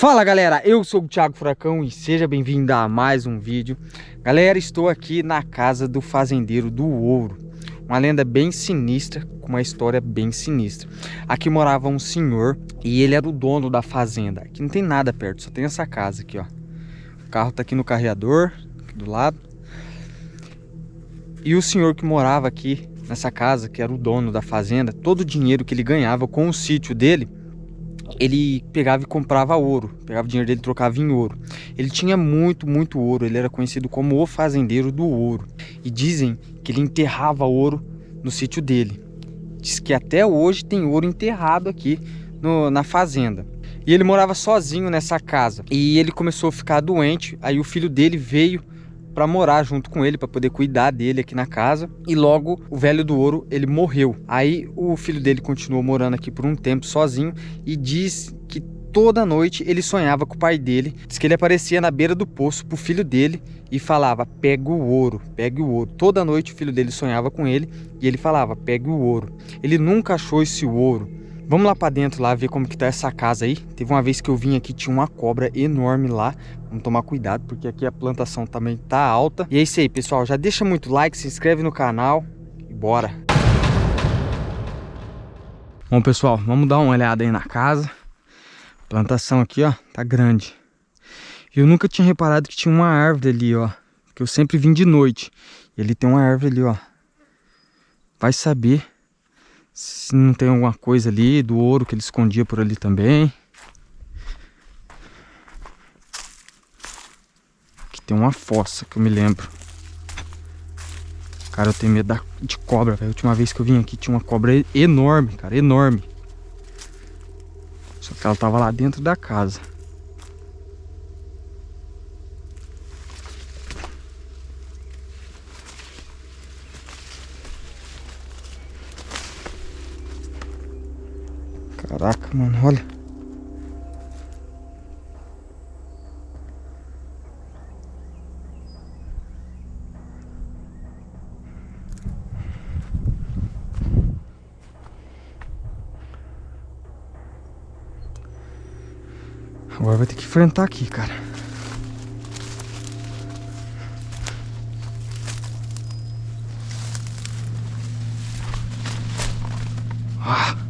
Fala galera, eu sou o Thiago Furacão e seja bem-vindo a mais um vídeo. Galera, estou aqui na casa do fazendeiro do ouro Uma lenda bem sinistra, com uma história bem sinistra. Aqui morava um senhor e ele era o dono da fazenda Aqui não tem nada perto, só tem essa casa aqui ó. O carro tá aqui no carreador, aqui do lado. E o senhor que morava aqui nessa casa, que era o dono da fazenda Todo o dinheiro que ele ganhava com o sítio dele ele pegava e comprava ouro, pegava o dinheiro dele e trocava em ouro. Ele tinha muito, muito ouro, ele era conhecido como o fazendeiro do ouro. E dizem que ele enterrava ouro no sítio dele. Diz que até hoje tem ouro enterrado aqui no, na fazenda. E ele morava sozinho nessa casa. E ele começou a ficar doente, aí o filho dele veio para morar junto com ele, para poder cuidar dele aqui na casa. E logo o velho do ouro, ele morreu. Aí o filho dele continuou morando aqui por um tempo sozinho e diz que toda noite ele sonhava com o pai dele. Diz que ele aparecia na beira do poço pro filho dele e falava: "Pega o ouro, pegue o ouro". Toda noite o filho dele sonhava com ele e ele falava: "Pegue o ouro". Ele nunca achou esse ouro. Vamos lá para dentro lá ver como que tá essa casa aí. Teve uma vez que eu vim aqui, tinha uma cobra enorme lá. Vamos tomar cuidado, porque aqui a plantação também tá alta. E é isso aí, pessoal. Já deixa muito like, se inscreve no canal e bora. Bom, pessoal, vamos dar uma olhada aí na casa. A plantação aqui, ó, tá grande. Eu nunca tinha reparado que tinha uma árvore ali, ó. Que eu sempre vim de noite. E ali tem uma árvore ali, ó. Vai saber se não tem alguma coisa ali do ouro que ele escondia por ali também. Aqui tem uma fossa que eu me lembro. Cara, eu tenho medo de cobra, velho. A última vez que eu vim aqui tinha uma cobra enorme, cara, enorme. Só que ela tava lá dentro da casa. Caraca, mano, olha. Agora vai ter que enfrentar aqui, cara. Ah!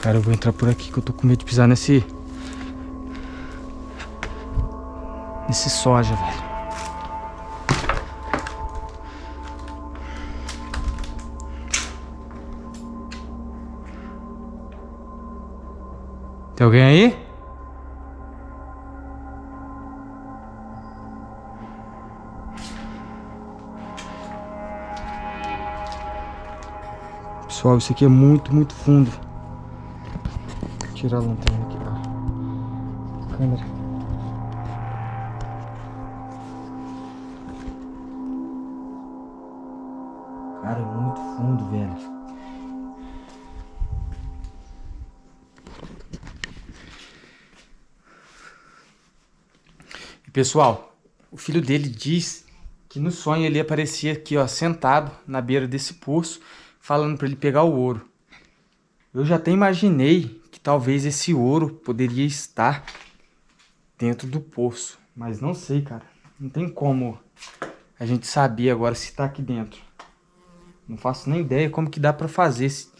Cara, eu vou entrar por aqui que eu tô com medo de pisar nesse... Nesse soja, velho. Tem alguém aí? Pessoal, isso aqui é muito, muito fundo tirar a lanterna aqui, ó. Câmera. Cara, é muito fundo, velho. E pessoal, o filho dele diz que no sonho ele aparecia aqui, ó, sentado na beira desse poço, falando para ele pegar o ouro. Eu já até imaginei talvez esse ouro poderia estar dentro do poço. Mas não sei, cara. Não tem como a gente saber agora se está aqui dentro. Não faço nem ideia como que dá para fazer. Se,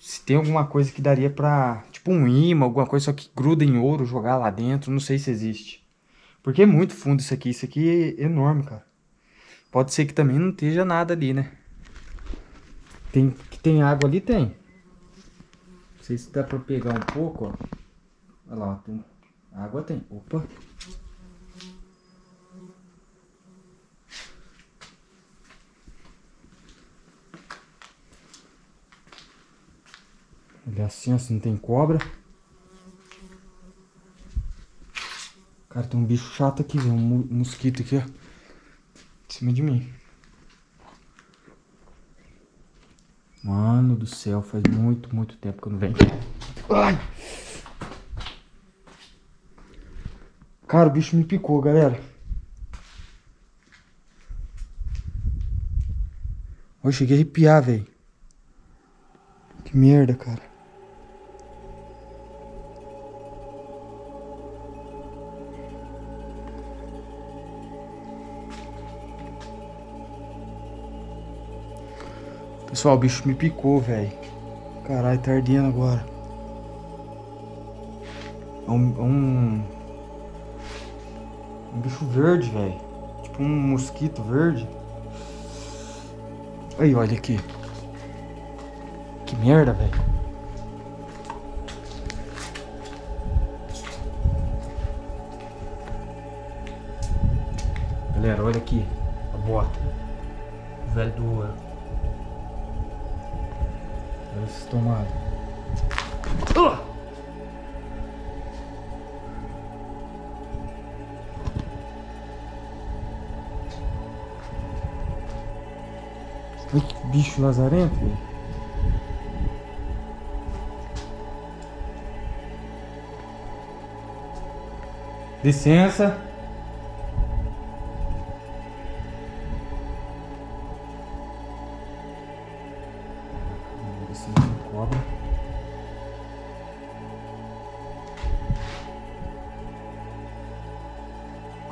se, tem alguma coisa que daria para Tipo um imã, alguma coisa só que gruda em ouro, jogar lá dentro. Não sei se existe. Porque é muito fundo isso aqui. Isso aqui é enorme, cara. Pode ser que também não esteja nada ali, né? Tem, que tem água ali? Tem. Sei se dá pra pegar um pouco, ó. Olha lá, tem... água tem. Opa! Olha assim, assim, não tem cobra. Cara, tem um bicho chato aqui, um mosquito aqui, ó. Em cima de mim. Mano do céu, faz muito, muito tempo que eu não venho. Ai! Cara, o bicho me picou, galera. Eu cheguei a arrepiar, velho. Que merda, cara. Pessoal, o bicho me picou, velho. Caralho, tá ardendo agora. É um, é um... um bicho verde, velho. Tipo um mosquito verde. Aí, olha aqui. Que merda, velho. Galera, olha aqui. A bota. velho do ouro. Olha esse tomado. Uh! Ai, que bicho lazarento. Licença.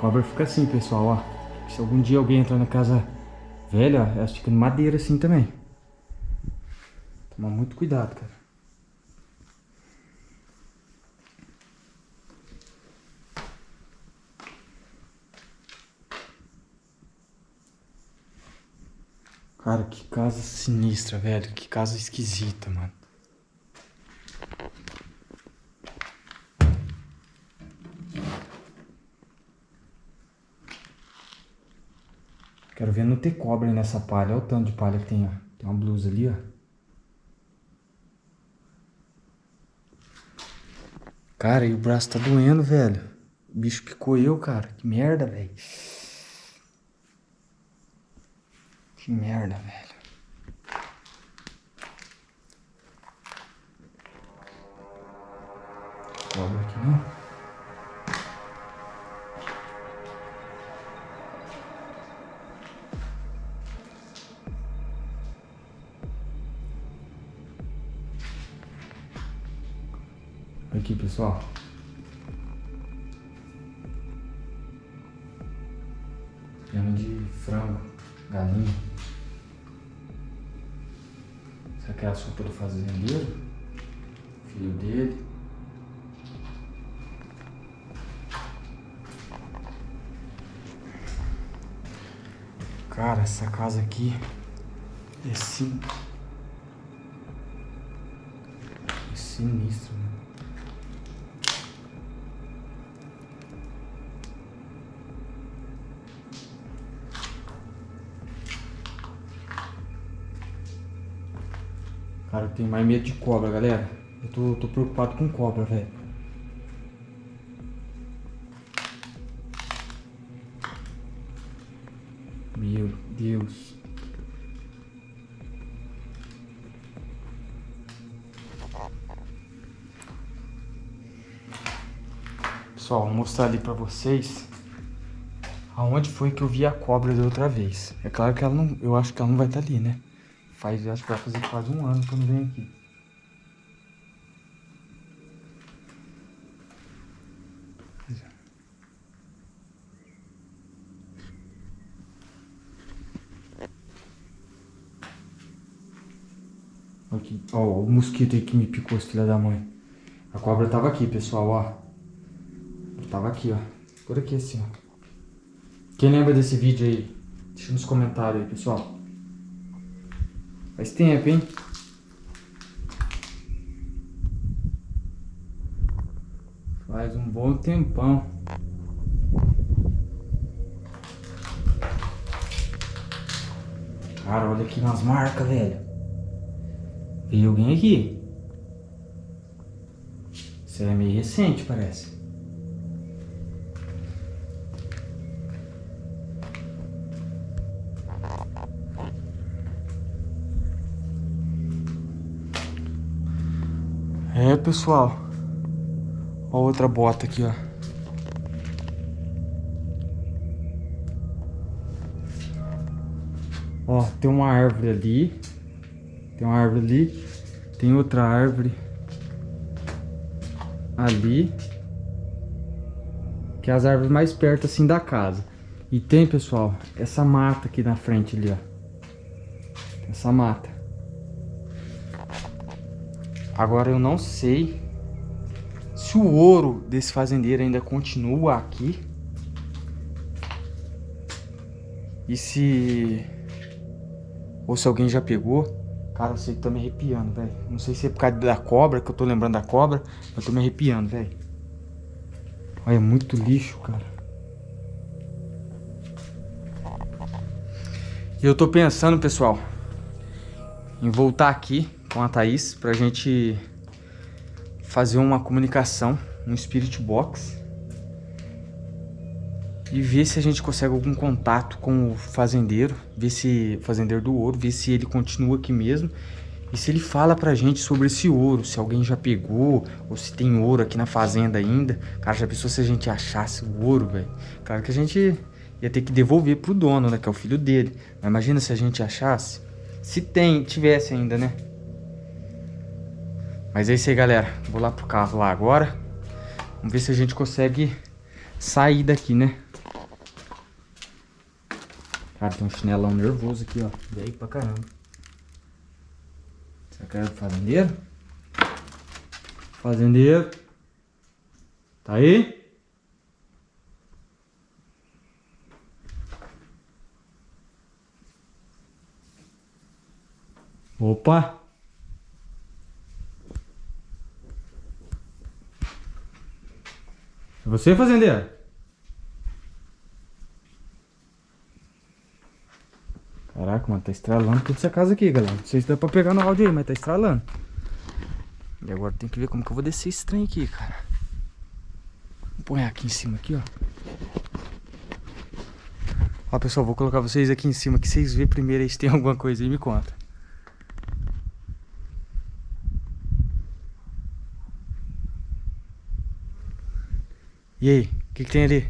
Cobra fica assim, pessoal, ó. Se algum dia alguém entrar na casa velha, ó, elas ficam de madeira assim também. Toma muito cuidado, cara. Cara, que casa sinistra, velho. Que casa esquisita, mano. Quero ver não ter cobra nessa palha. Olha o tanto de palha que tem, ó. Tem uma blusa ali, ó. Cara, e o braço tá doendo, velho. O bicho picou eu, cara. Que merda, velho. Que merda, velho. Piano de frango, galinha. Será que é a sopa do fazendeiro? Filho dele. Cara, essa casa aqui é sim. É sinistro, né? Cara, eu tenho mais medo de cobra, galera. Eu tô, tô preocupado com cobra, velho. Meu Deus. Pessoal, vou mostrar ali pra vocês aonde foi que eu vi a cobra da outra vez. É claro que ela não, eu acho que ela não vai estar tá ali, né? Faz, acho que vai fazer quase um ano que eu não venho aqui. Aqui, ó, o mosquito aí que me picou, esse filho da mãe. A cobra tava aqui, pessoal, ó. tava aqui, ó. Por aqui assim, ó. Quem lembra desse vídeo aí? Deixa nos comentários aí, pessoal. Faz tempo, hein? Faz um bom tempão. Cara, olha aqui nas marcas, velho. Veio alguém aqui. Isso é meio recente, parece. Pessoal. Ó outra bota aqui, ó. Ó, tem uma árvore ali. Tem uma árvore ali. Tem outra árvore ali. Que é as árvores mais perto assim da casa. E tem, pessoal, essa mata aqui na frente ali, ó. Essa mata. Agora eu não sei se o ouro desse fazendeiro ainda continua aqui. E se... Ou se alguém já pegou. Cara, eu sei que tô me arrepiando, velho. Não sei se é por causa da cobra, que eu tô lembrando da cobra. Mas tô me arrepiando, velho. Olha, é muito lixo, cara. E eu tô pensando, pessoal, em voltar aqui com a Thaís pra gente fazer uma comunicação, um Spirit Box e ver se a gente consegue algum contato com o fazendeiro, ver se fazendeiro do ouro, ver se ele continua aqui mesmo e se ele fala pra gente sobre esse ouro, se alguém já pegou ou se tem ouro aqui na fazenda ainda. Cara, já pensou se a gente achasse o ouro, velho? Claro que a gente ia ter que devolver pro dono, né, que é o filho dele. Mas imagina se a gente achasse, se tem, tivesse ainda, né? Mas é isso aí, galera. Vou lá pro carro lá agora. Vamos ver se a gente consegue sair daqui, né? Cara, tem um chinelão nervoso aqui, ó. Veio pra caramba. Será que é do fazendeiro? Fazendeiro. Tá aí? Opa! É você, fazendeiro? Caraca, mano, tá estralando toda essa casa aqui, galera. Não sei se dá pra pegar no áudio aí, mas tá estralando. E agora tem que ver como que eu vou descer esse trem aqui, cara. Vou pôr aqui em cima, aqui, ó. Ó, pessoal, vou colocar vocês aqui em cima, que vocês vê primeiro aí se tem alguma coisa aí, me conta. E aí, o que, que tem ali?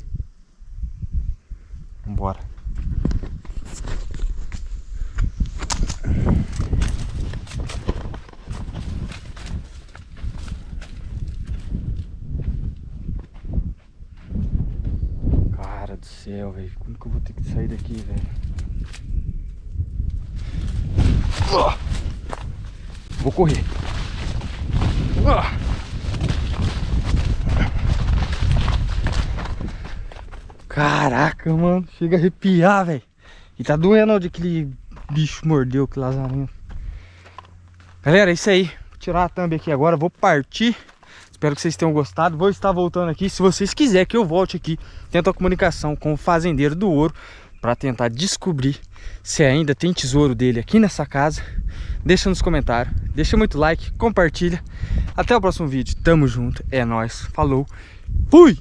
Vambora. Cara do céu, velho. Como que eu vou ter que sair daqui, velho? Vou correr. Caraca, mano. Chega a arrepiar, velho. E tá doendo onde aquele bicho mordeu, que lazarinho. Galera, é isso aí. Vou tirar a thumb aqui agora. Vou partir. Espero que vocês tenham gostado. Vou estar voltando aqui. Se vocês quiserem que eu volte aqui, tento a comunicação com o fazendeiro do ouro para tentar descobrir se ainda tem tesouro dele aqui nessa casa. Deixa nos comentários, deixa muito like, compartilha. Até o próximo vídeo. Tamo junto, é nóis. Falou, fui!